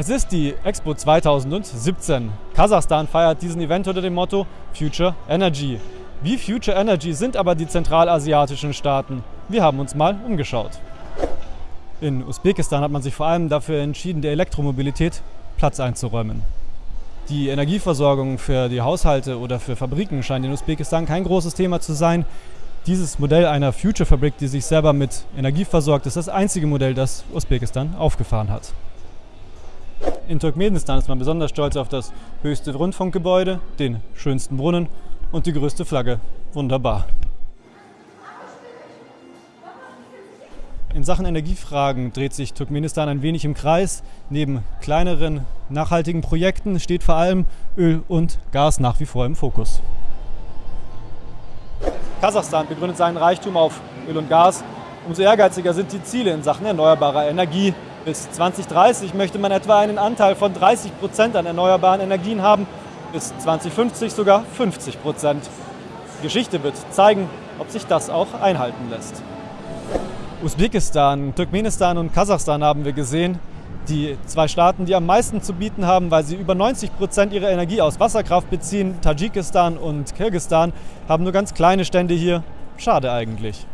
Es ist die Expo 2017. Kasachstan feiert diesen Event unter dem Motto Future Energy. Wie Future Energy sind aber die zentralasiatischen Staaten? Wir haben uns mal umgeschaut. In Usbekistan hat man sich vor allem dafür entschieden, der Elektromobilität Platz einzuräumen. Die Energieversorgung für die Haushalte oder für Fabriken scheint in Usbekistan kein großes Thema zu sein. Dieses Modell einer Future-Fabrik, die sich selber mit Energie versorgt, ist das einzige Modell, das Usbekistan aufgefahren hat. In Turkmenistan ist man besonders stolz auf das höchste Rundfunkgebäude, den schönsten Brunnen und die größte Flagge. Wunderbar. In Sachen Energiefragen dreht sich Turkmenistan ein wenig im Kreis. Neben kleineren nachhaltigen Projekten steht vor allem Öl und Gas nach wie vor im Fokus. Kasachstan begründet seinen Reichtum auf Öl und Gas. Umso ehrgeiziger sind die Ziele in Sachen erneuerbarer Energie. Bis 2030 möchte man etwa einen Anteil von 30 Prozent an erneuerbaren Energien haben, bis 2050 sogar 50 Prozent. Geschichte wird zeigen, ob sich das auch einhalten lässt. Usbekistan, Turkmenistan und Kasachstan haben wir gesehen. Die zwei Staaten, die am meisten zu bieten haben, weil sie über 90 Prozent ihrer Energie aus Wasserkraft beziehen, Tadschikistan und Kirgistan, haben nur ganz kleine Stände hier. Schade eigentlich.